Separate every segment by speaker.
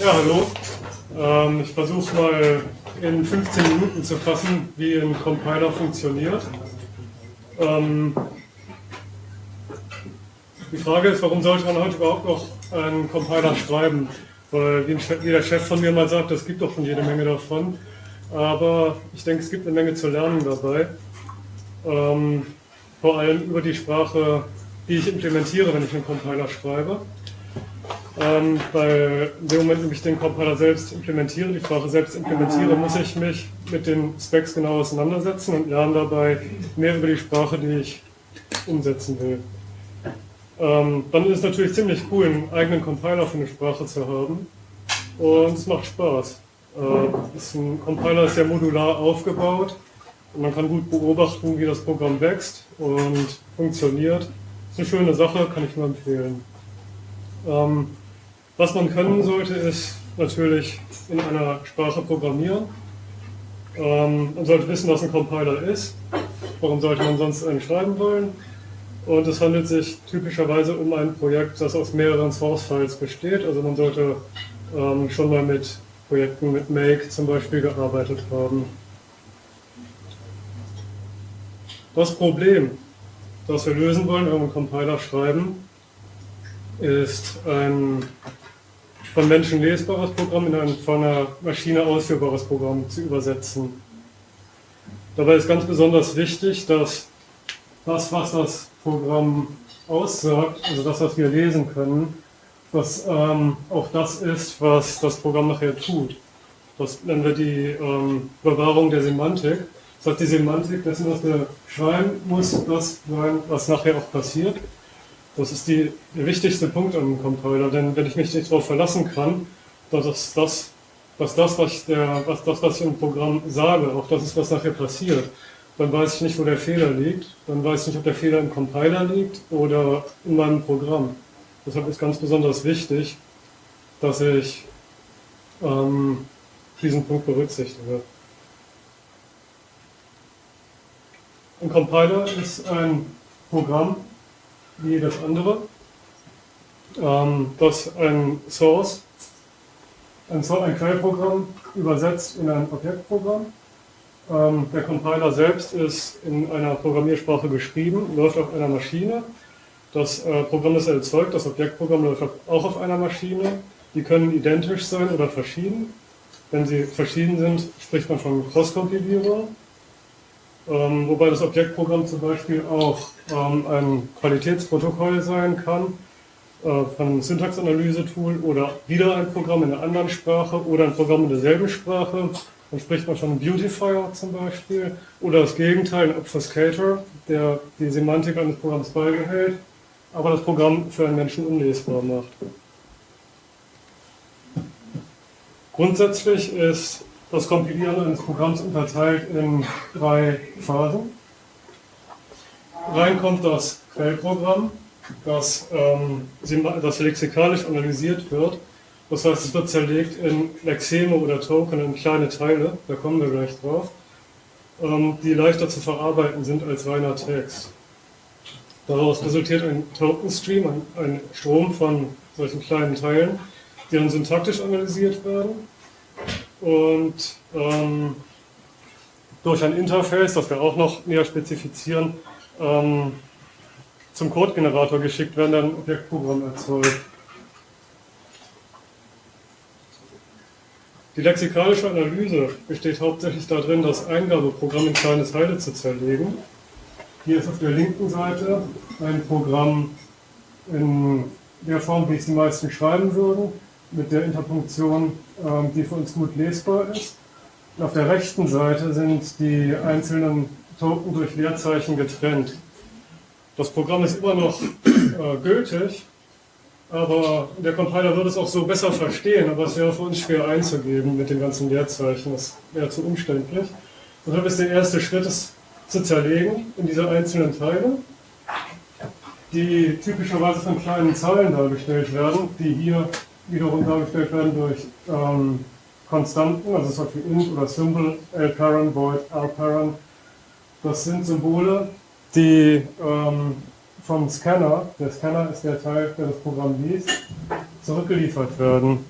Speaker 1: Ja, hallo. Ähm, ich versuche mal in 15 Minuten zu fassen, wie ein Compiler funktioniert. Ähm, die Frage ist, warum sollte man heute überhaupt noch einen Compiler schreiben? Weil, wie der Chef von mir mal sagt, es gibt doch schon jede Menge davon. Aber ich denke, es gibt eine Menge zu lernen dabei. Ähm, vor allem über die Sprache, die ich implementiere, wenn ich einen Compiler schreibe. Ähm, weil in dem Moment, wenn ich den Compiler selbst implementiere, die Sprache selbst implementiere, muss ich mich mit den Specs genau auseinandersetzen und lerne dabei mehr über die Sprache, die ich umsetzen will. Ähm, dann ist es natürlich ziemlich cool, einen eigenen Compiler für eine Sprache zu haben und es macht Spaß. Äh, ein Compiler ist sehr modular aufgebaut und man kann gut beobachten, wie das Programm wächst und funktioniert. Ist eine schöne Sache, kann ich nur empfehlen. Ähm, was man können sollte, ist natürlich in einer Sprache programmieren. Ähm, man sollte wissen, was ein Compiler ist. Warum sollte man sonst einen schreiben wollen? Und es handelt sich typischerweise um ein Projekt, das aus mehreren Source-Files besteht. Also man sollte ähm, schon mal mit Projekten mit Make zum Beispiel gearbeitet haben. Das Problem, das wir lösen wollen, wenn wir einen Compiler schreiben, ist ein von Menschen lesbares Programm in ein von einer Maschine ausführbares Programm zu übersetzen. Dabei ist ganz besonders wichtig, dass das, was das Programm aussagt, also das, was wir lesen können, dass ähm, auch das ist, was das Programm nachher tut. Das nennen wir die ähm, Bewahrung der Semantik. Das heißt, die Semantik dessen, was wir schreiben, muss das sein, was nachher auch passiert. Das ist die, der wichtigste Punkt einem Compiler, denn wenn ich mich nicht darauf verlassen kann, dass das, dass das, was, der, was, das, was ich im Programm sage, auch das ist, was nachher passiert, dann weiß ich nicht, wo der Fehler liegt. Dann weiß ich nicht, ob der Fehler im Compiler liegt oder in meinem Programm. Deshalb ist ganz besonders wichtig, dass ich ähm, diesen Punkt berücksichtige. Ein Compiler ist ein Programm, wie jedes andere, ähm, das ein Source, ein, ein Quellprogramm übersetzt in ein Objektprogramm. Ähm, der Compiler selbst ist in einer Programmiersprache geschrieben, läuft auf einer Maschine. Das äh, Programm, das erzeugt, das Objektprogramm läuft auch auf einer Maschine. Die können identisch sein oder verschieden. Wenn sie verschieden sind, spricht man von Cross-Kompilierung. Ähm, wobei das Objektprogramm zum Beispiel auch ähm, ein Qualitätsprotokoll sein kann, äh, von einem Syntaxanalyse-Tool oder wieder ein Programm in einer anderen Sprache oder ein Programm in derselben Sprache. Dann spricht man von einem Beautifier zum Beispiel oder das Gegenteil, ein Obfuscator, der die Semantik eines Programms beibehält, aber das Programm für einen Menschen unlesbar macht. Grundsätzlich ist das Kompilieren eines Programms unterteilt in drei Phasen. Rein kommt das Quellprogramm, das, ähm, das lexikalisch analysiert wird. Das heißt, es wird zerlegt in Lexeme oder Token in kleine Teile, da kommen wir gleich drauf, ähm, die leichter zu verarbeiten sind als reiner Text. Daraus resultiert ein Token-Stream, ein, ein Strom von solchen kleinen Teilen, die dann syntaktisch analysiert werden und ähm, durch ein Interface, das wir auch noch näher spezifizieren, ähm, zum Codegenerator geschickt werden, dann ein Objektprogramm erzeugt. Die lexikalische Analyse besteht hauptsächlich darin, das Eingabeprogramm in kleine Teile zu zerlegen. Hier ist auf der linken Seite ein Programm in der Form, wie es die meisten schreiben würden mit der Interpunktion, ähm, die für uns gut lesbar ist. Und auf der rechten Seite sind die einzelnen Token durch Leerzeichen getrennt. Das Programm ist immer noch äh, gültig, aber der Compiler würde es auch so besser verstehen, aber es wäre für uns schwer einzugeben mit den ganzen Leerzeichen. Das wäre zu umständlich. Deshalb ist der erste Schritt, es zu zerlegen in diese einzelnen Teile, die typischerweise von kleinen Zahlen dargestellt werden, die hier wiederum dargestellt werden durch ähm, Konstanten, also zum Beispiel int oder symbol, lparent, void, rparent. Das sind Symbole, die ähm, vom Scanner, der Scanner ist der Teil, der das Programm liest, zurückgeliefert werden.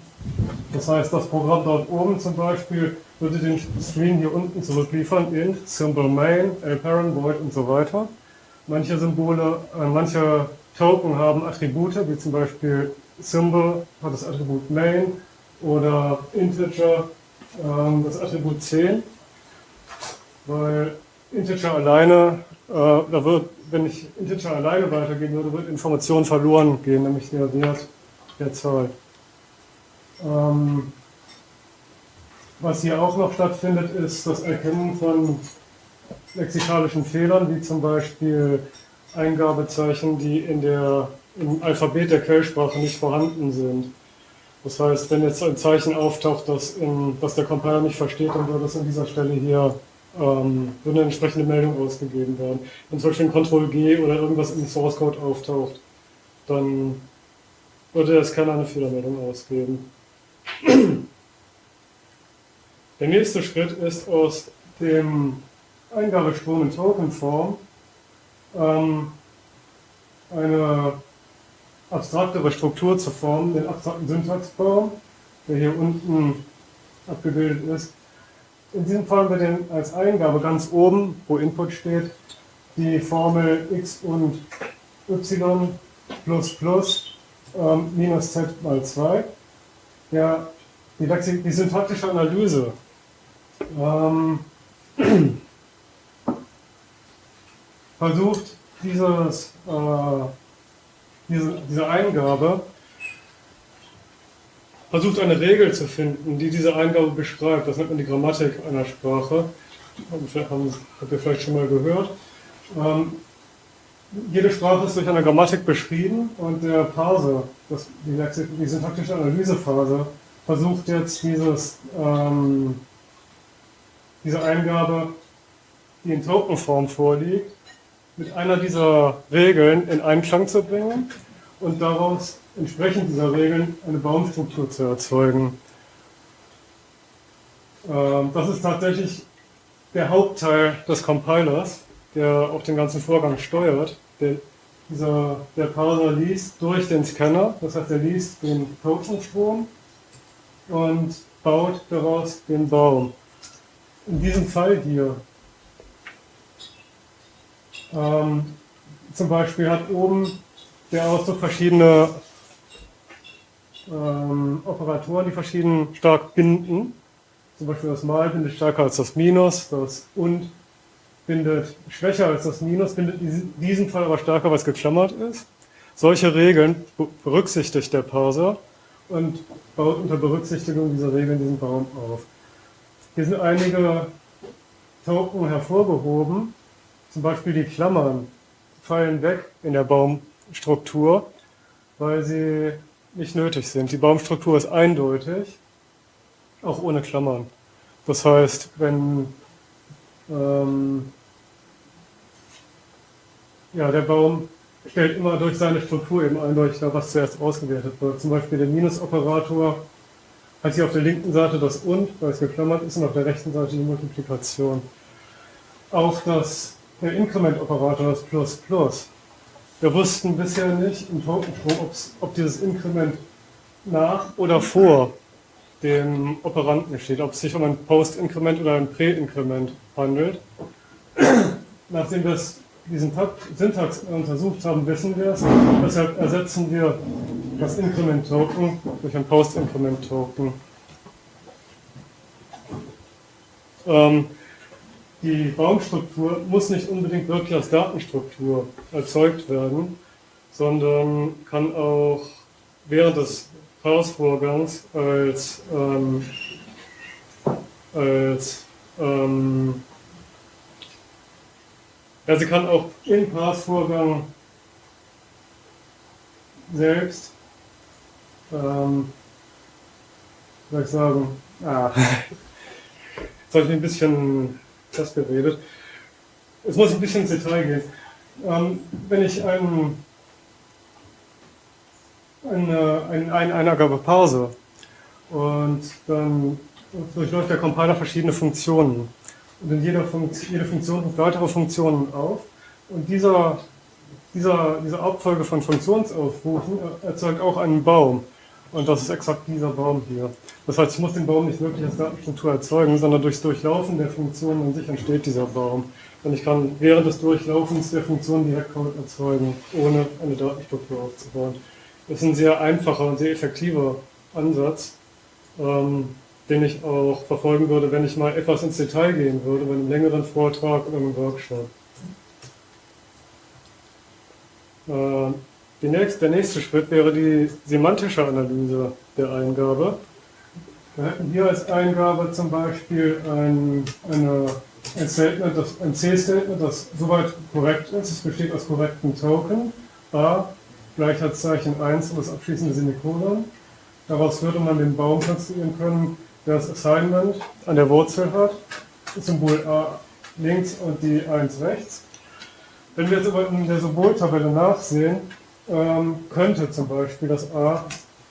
Speaker 1: Das heißt, das Programm dort oben zum Beispiel würde den String hier unten zurückliefern, int, symbol main, parent, void und so weiter. Manche Symbole, äh, manche Token haben Attribute, wie zum Beispiel Symbol hat das Attribut main oder Integer äh, das Attribut 10, weil Integer alleine, äh, da wird, wenn ich Integer alleine weitergehen würde, wird Information verloren gehen, nämlich der Wert der Zahl. Ähm, was hier auch noch stattfindet, ist das Erkennen von lexikalischen Fehlern, wie zum Beispiel Eingabezeichen, die in der, im Alphabet der Quellsprache nicht vorhanden sind. Das heißt, wenn jetzt ein Zeichen auftaucht, das, in, das der Compiler nicht versteht, dann würde es an dieser Stelle hier ähm, würde eine entsprechende Meldung ausgegeben werden. Wenn zum Beispiel ein Ctrl-G oder irgendwas im Source Code auftaucht, dann würde der Scanner eine Fehlermeldung ausgeben. Der nächste Schritt ist aus dem Eingabestrom in Tokenform ähm, eine abstraktere Struktur zu formen, den abstrakten Syntaxbaum, der hier unten abgebildet ist. In diesem Fall haben wir den als Eingabe ganz oben, wo Input steht, die Formel x und y plus plus ähm, minus z mal 2. Ja, die, die syntaktische Analyse ähm, versucht, dieses, äh, diese, diese Eingabe, versucht eine Regel zu finden, die diese Eingabe beschreibt. Das nennt man die Grammatik einer Sprache. Habt ihr vielleicht schon mal gehört. Ähm, jede Sprache ist durch eine Grammatik beschrieben und der Parser, das, die, die syntaktische Analysephase, versucht jetzt dieses, ähm, diese Eingabe, die in Tokenform vorliegt, mit einer dieser Regeln in Einklang zu bringen und daraus entsprechend dieser Regeln eine Baumstruktur zu erzeugen. Ähm, das ist tatsächlich der Hauptteil des Compilers, der auch den ganzen Vorgang steuert. Der, dieser, der Parser liest durch den Scanner, das heißt, er liest den Tokenstrom und baut daraus den Baum. In diesem Fall hier ähm, zum Beispiel hat oben der Ausdruck verschiedene ähm, Operatoren, die verschieden stark binden. Zum Beispiel das Mal bindet stärker als das Minus, das Und bindet schwächer als das Minus, bindet in diesem Fall aber stärker, weil es geklammert ist. Solche Regeln berücksichtigt der Parser und baut unter Berücksichtigung dieser Regeln diesen Baum auf. Hier sind einige Token hervorgehoben, zum Beispiel die Klammern fallen weg in der Baumstruktur, weil sie nicht nötig sind. Die Baumstruktur ist eindeutig, auch ohne Klammern. Das heißt, wenn ähm, ja, der Baum stellt immer durch seine Struktur eben eindeutig dar, was zuerst ausgewertet wird. Zum Beispiel der Minusoperator hat hier auf der linken Seite das Und, weil es geklammert ist, und auf der rechten Seite die Multiplikation. Auch das der Inkrementoperator ist Plus Plus. Wir wussten bisher nicht im Tokenstrom, ob dieses Inkrement nach oder vor dem Operanten steht, ob es sich um ein Post-Inkrement oder ein Pre-Inkrement handelt. Nachdem wir diesen Syntax untersucht haben, wissen wir es. Deshalb ersetzen wir das Inkrement-Token durch ein Post-Inkrement-Token. Ähm, die Baumstruktur muss nicht unbedingt wirklich als Datenstruktur erzeugt werden, sondern kann auch während des Parsvorgangs als, ähm, als ähm, ja, sie kann auch im Parsvorgang selbst, ähm, soll ich sagen, ah, soll ich ein bisschen das geredet. Jetzt muss ich ein bisschen ins Detail gehen. Ähm, wenn ich einen, eine, eine, eine Eingabe parse und dann durchläuft der Compiler verschiedene Funktionen. Und in jeder Funktion, jede Funktion ruft weitere Funktionen auf. Und dieser, dieser, diese Abfolge von Funktionsaufrufen erzeugt auch einen Baum. Und das ist exakt dieser Baum hier. Das heißt, ich muss den Baum nicht wirklich als Datenstruktur erzeugen, sondern durchs Durchlaufen der Funktion an sich entsteht dieser Baum. Und ich kann während des Durchlaufens der Funktion direkt Code erzeugen, ohne eine Datenstruktur aufzubauen. Das ist ein sehr einfacher und sehr effektiver Ansatz, ähm, den ich auch verfolgen würde, wenn ich mal etwas ins Detail gehen würde, bei einem längeren Vortrag oder einem Workshop. Äh, nächste, der nächste Schritt wäre die semantische Analyse der Eingabe. Wir hätten hier als Eingabe zum Beispiel ein, eine, ein, Statement, das, C-Statement, das soweit korrekt ist. Es besteht aus korrekten Token. A, Gleichheitszeichen 1 und das abschließende Semikolon. Daraus würde man den Baum konstruieren können, der das Assignment an der Wurzel hat. Symbol A links und die 1 rechts. Wenn wir jetzt aber in der Symboltabelle nachsehen, ähm, könnte zum Beispiel das A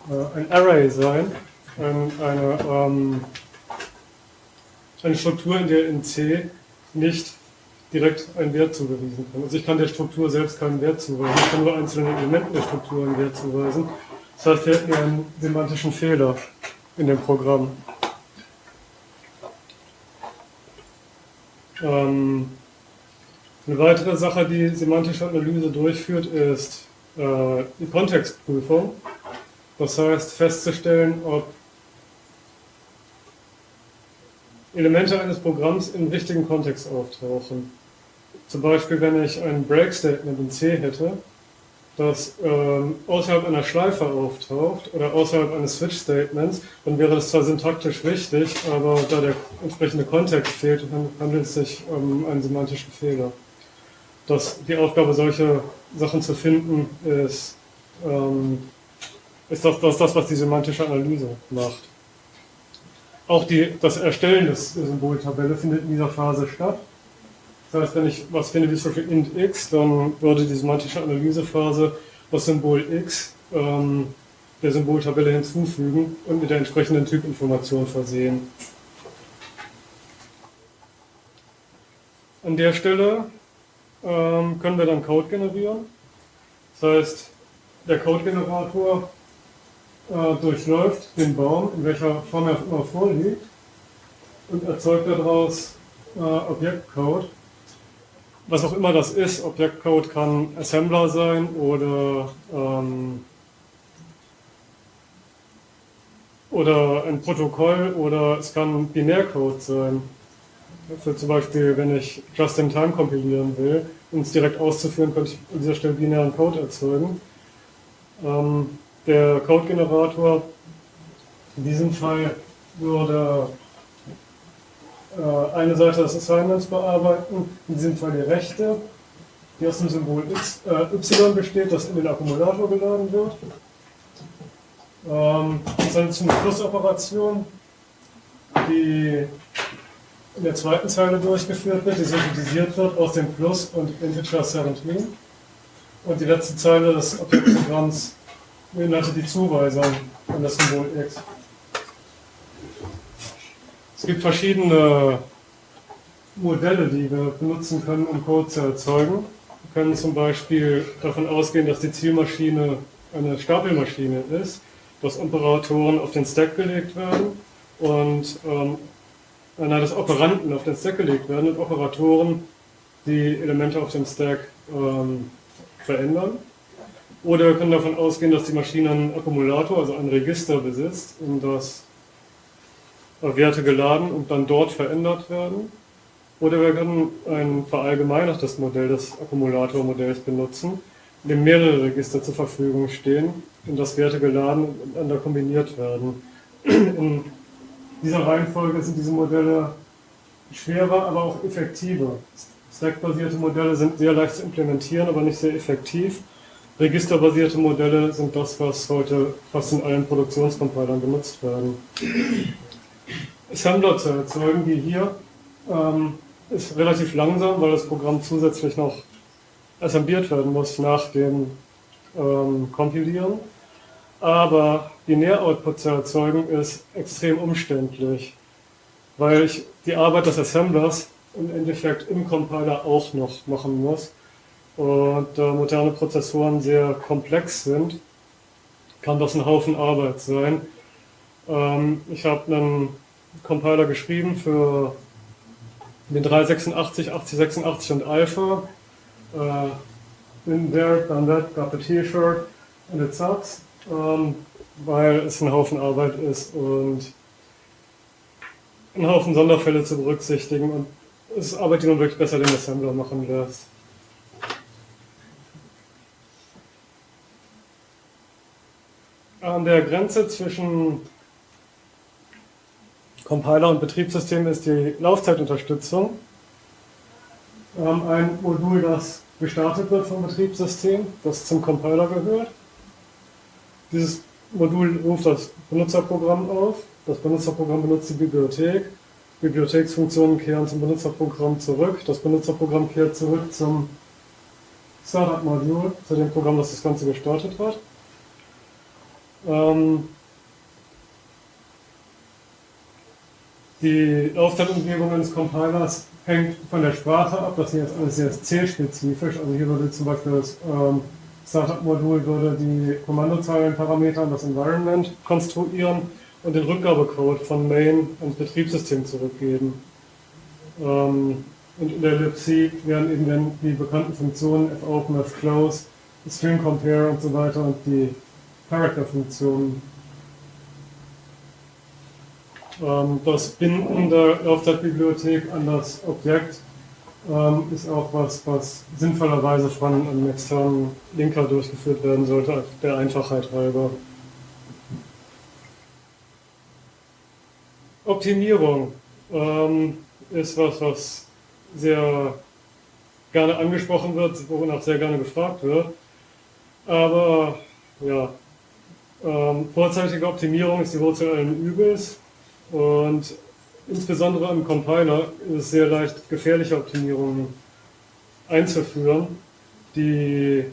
Speaker 1: äh, ein Array sein, ein, eine, ähm, eine Struktur, in der in C nicht direkt ein Wert zugewiesen kann. Also ich kann der Struktur selbst keinen Wert zuweisen, ich kann nur einzelnen Elementen der Struktur einen Wert zuweisen. Das heißt, wir hätten einen semantischen Fehler in dem Programm. Ähm, eine weitere Sache, die semantische Analyse durchführt, ist äh, die Kontextprüfung. Das heißt, festzustellen, ob Elemente eines Programms in wichtigen Kontext auftauchen. Zum Beispiel, wenn ich ein Break-Statement in C hätte, das ähm, außerhalb einer Schleife auftaucht oder außerhalb eines Switch-Statements, dann wäre das zwar syntaktisch richtig, aber da der entsprechende Kontext fehlt, handelt es sich um einen semantischen Fehler. Das, die Aufgabe, solche Sachen zu finden, ist, ähm, ist das, das, das, was die semantische Analyse macht. Auch die, das Erstellen des, Symboltabelle findet in dieser Phase statt. Das heißt, wenn ich was finde wie zum Beispiel int x, dann würde die semantische Analysephase das Symbol x ähm, der Symboltabelle hinzufügen und mit der entsprechenden Typinformation versehen. An der Stelle ähm, können wir dann Code generieren. Das heißt, der Code-Generator äh, durchläuft den Baum, in welcher Form er immer vorliegt, und erzeugt daraus äh, Objektcode was auch immer das ist, Objektcode kann Assembler sein oder, ähm, oder ein Protokoll oder es kann Binärcode sein. Für zum Beispiel, wenn ich Just-in-Time kompilieren will, um es direkt auszuführen, könnte ich an dieser Stelle binären Code erzeugen. Ähm, der Code-Generator in diesem Fall würde äh, eine Seite des Assignments bearbeiten, in diesem Fall die rechte, die aus dem Symbol X, äh, Y besteht, das in den Akkumulator geladen wird. Ähm, das ist eine zum Plus-Operation, die in der zweiten Zeile durchgeführt wird, die synthetisiert wird aus dem Plus und Integer 17. Und die letzte Zeile des Objektprogramms beinhaltet die Zuweisung an das Symbol X. Es gibt verschiedene Modelle, die wir benutzen können, um Code zu erzeugen. Wir können zum Beispiel davon ausgehen, dass die Zielmaschine eine Stapelmaschine ist, dass Operatoren auf den Stack gelegt werden und ähm, nein, dass Operanten auf den Stack gelegt werden und Operatoren die Elemente auf dem Stack ähm, verändern. Oder wir können davon ausgehen, dass die Maschine einen Akkumulator, also ein Register besitzt, in das Werte geladen und dann dort verändert werden. Oder wir können ein verallgemeinertes Modell des Akkumulatormodells benutzen, in dem mehrere Register zur Verfügung stehen, in das Werte geladen und miteinander kombiniert werden. In dieser Reihenfolge sind diese Modelle schwerer, aber auch effektiver. Stack-basierte Modelle sind sehr leicht zu implementieren, aber nicht sehr effektiv. Registerbasierte Modelle sind das, was heute fast in allen Produktionscompilern benutzt werden. Assembler zu erzeugen, die hier ähm, ist relativ langsam, weil das Programm zusätzlich noch assembliert werden muss nach dem ähm, Kompilieren. Aber Binär-Output zu erzeugen ist extrem umständlich, weil ich die Arbeit des Assemblers im Endeffekt im Compiler auch noch machen muss. Und da moderne Prozessoren sehr komplex sind, kann das ein Haufen Arbeit sein. Ähm, ich habe einen Compiler geschrieben für den 386, 8086 und Alpha. Uh, in there, done that, got the T-Shirt and it sucks, ähm, weil es ein Haufen Arbeit ist und einen Haufen Sonderfälle zu berücksichtigen und es ist Arbeit, die man wirklich besser den Assembler machen lässt. An der Grenze zwischen Compiler und Betriebssystem ist die Laufzeitunterstützung. Wir haben ein Modul, das gestartet wird vom Betriebssystem, das zum Compiler gehört. Dieses Modul ruft das Benutzerprogramm auf. Das Benutzerprogramm benutzt die Bibliothek. Bibliotheksfunktionen kehren zum Benutzerprogramm zurück. Das Benutzerprogramm kehrt zurück zum Startup-Modul, zu dem Programm, das das Ganze gestartet hat. Ähm, die Laufzeitumgebung eines Compilers hängt von der Sprache ab. Das hier ist alles sehr C-spezifisch. Also hier würde zum Beispiel das ähm, Startup-Modul würde die Kommandozeilenparameter an das Environment konstruieren und den Rückgabecode von Main ans Betriebssystem zurückgeben. Ähm, und in der libc werden eben dann die bekannten Funktionen fopen, fclose, string compare und so weiter und die Character-Funktionen. Ähm, das Binden der Laufzeitbibliothek an das Objekt ähm, ist auch was, was sinnvollerweise von einem externen Linker durchgeführt werden sollte, der Einfachheit halber. Optimierung ähm, ist was, was sehr gerne angesprochen wird, wonach sehr gerne gefragt wird. Aber ja, ähm, vorzeitige Optimierung ist die Wurzel allen Übels und insbesondere im Compiler ist es sehr leicht, gefährliche Optimierungen einzuführen, die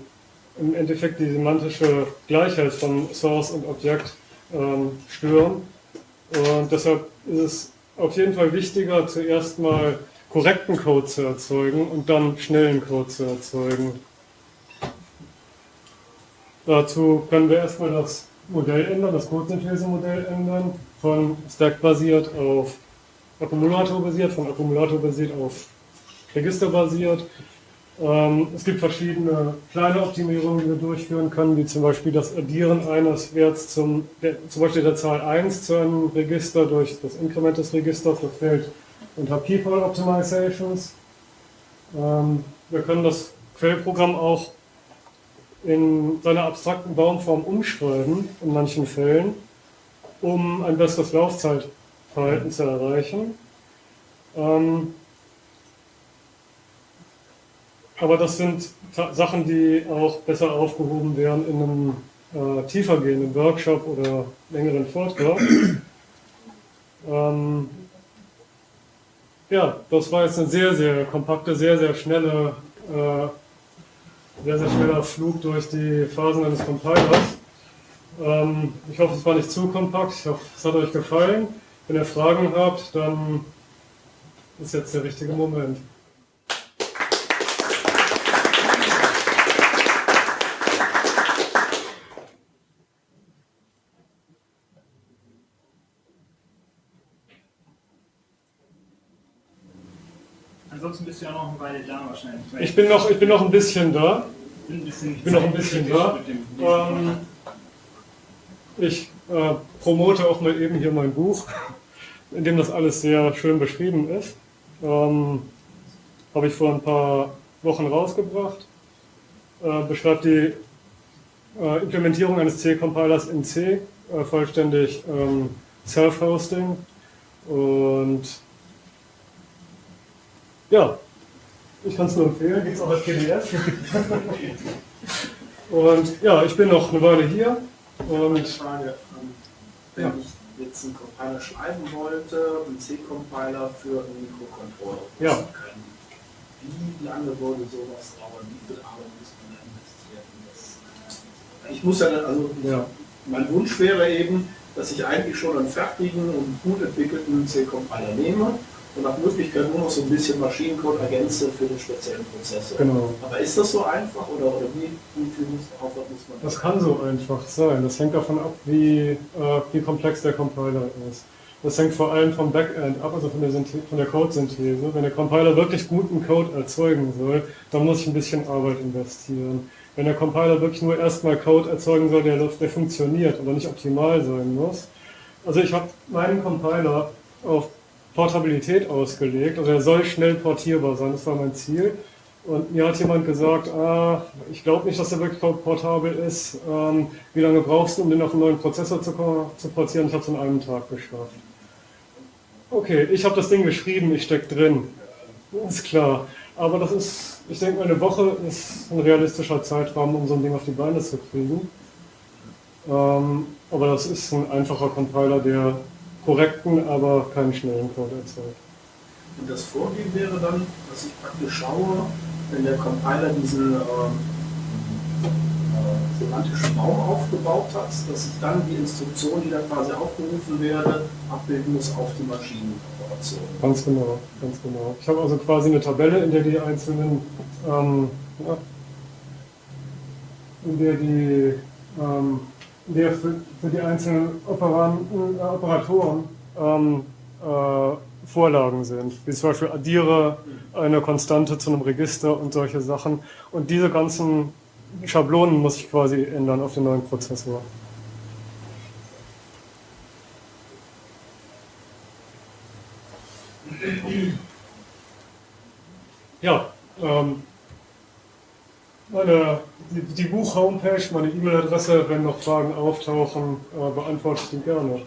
Speaker 1: im Endeffekt die semantische Gleichheit von Source und Objekt ähm, stören. Und deshalb ist es auf jeden Fall wichtiger, zuerst mal korrekten Code zu erzeugen und dann schnellen Code zu erzeugen. Dazu können wir erstmal das Modell ändern, das Codesynthese-Modell ändern, von Stack-basiert auf Akkumulator-basiert, von Akkumulator-basiert auf Register-basiert. Ähm, es gibt verschiedene kleine Optimierungen, die wir durchführen können, wie zum Beispiel das Addieren eines Werts zum, der, zum Beispiel der Zahl 1 zu einem Register durch das Inkrement des Registers, das fällt unter People Optimizations. Ähm, wir können das Quellprogramm auch in seiner abstrakten Baumform umschreiben, in manchen Fällen, um ein besseres Laufzeitverhalten zu erreichen. Ähm, aber das sind Sachen, die auch besser aufgehoben werden in einem äh, tiefergehenden Workshop oder längeren Vortrag. ähm, ja, das war jetzt eine sehr, sehr kompakte, sehr, sehr schnelle, äh, sehr, sehr schneller Flug durch die Phasen eines Compilers. Ähm, ich hoffe, es war nicht zu kompakt. Ich hoffe, es hat euch gefallen. Wenn ihr Fragen habt, dann ist jetzt der richtige Moment.
Speaker 2: ansonsten bist du ja noch eine Weile da wahrscheinlich.
Speaker 1: Ich bin noch, ich bin noch ein bisschen da. Ich bin noch ein bisschen da. Ich äh, promote auch mal eben hier mein Buch, in dem das alles sehr schön beschrieben ist. Ähm, Habe ich vor ein paar Wochen rausgebracht. Äh, beschreibt die äh, Implementierung eines C-Compilers in C, äh, vollständig ähm, Self-Hosting und ja, ich kann es nur empfehlen, gibt es auch als PDF. und ja, ich bin noch eine Weile hier. Und
Speaker 3: eine Frage, ähm, wenn ja. ich jetzt einen Compiler schreiben wollte, einen C-Compiler für einen Mikrocontroller
Speaker 1: ja.
Speaker 3: wie lange würde sowas dauern? Wie viel Arbeit muss man investieren? ich muss ja also ja. mein Wunsch wäre eben, dass ich eigentlich schon einen fertigen und gut entwickelten C-Compiler nehme und nach Möglichkeit nur noch so ein bisschen Maschinencode ergänze für den speziellen Prozessor.
Speaker 1: Genau.
Speaker 3: Aber ist das so einfach oder, oder wie, wie viel muss, Aufwand muss man
Speaker 1: Das kann so einfach sein. Das hängt davon ab, wie, äh, wie komplex der Compiler ist. Das hängt vor allem vom Backend ab, also von der, von der Codesynthese. Wenn der Compiler wirklich guten Code erzeugen soll, dann muss ich ein bisschen Arbeit investieren. Wenn der Compiler wirklich nur erstmal Code erzeugen soll, der, der funktioniert, aber nicht optimal sein muss. Also ich habe meinen Compiler auf Portabilität ausgelegt, also er soll schnell portierbar sein, das war mein Ziel. Und mir hat jemand gesagt, ah, ich glaube nicht, dass er wirklich portabel ist. Ähm, wie lange brauchst du, um den auf einen neuen Prozessor zu, zu portieren? Ich habe es in einem Tag geschafft. Okay, ich habe das Ding geschrieben, ich stecke drin. Ist klar. Aber das ist, ich denke, eine Woche ist ein realistischer Zeitraum, um so ein Ding auf die Beine zu kriegen. Ähm, aber das ist ein einfacher Compiler, der korrekten, aber keinen schnellen Code erzeugt.
Speaker 3: Und das Vorgehen wäre dann, dass ich praktisch schaue, wenn der Compiler diesen ähm, äh, semantischen Baum aufgebaut hat, dass ich dann die Instruktion, die da quasi aufgerufen werde, abbilden muss auf die Maschinenoperation.
Speaker 1: Ganz genau, ganz genau. Ich habe also quasi eine Tabelle, in der die einzelnen, ähm, ja, in der die, ähm, der für, für, die einzelnen Operanten, äh, Operatoren ähm, äh, Vorlagen sind, wie zum Beispiel addiere eine Konstante zu einem Register und solche Sachen. Und diese ganzen Schablonen muss ich quasi ändern auf den neuen Prozessor. Ja, ähm, meine, die, Buch-Homepage, meine E-Mail-Adresse, wenn noch Fragen auftauchen, äh, beantworte ich die gerne.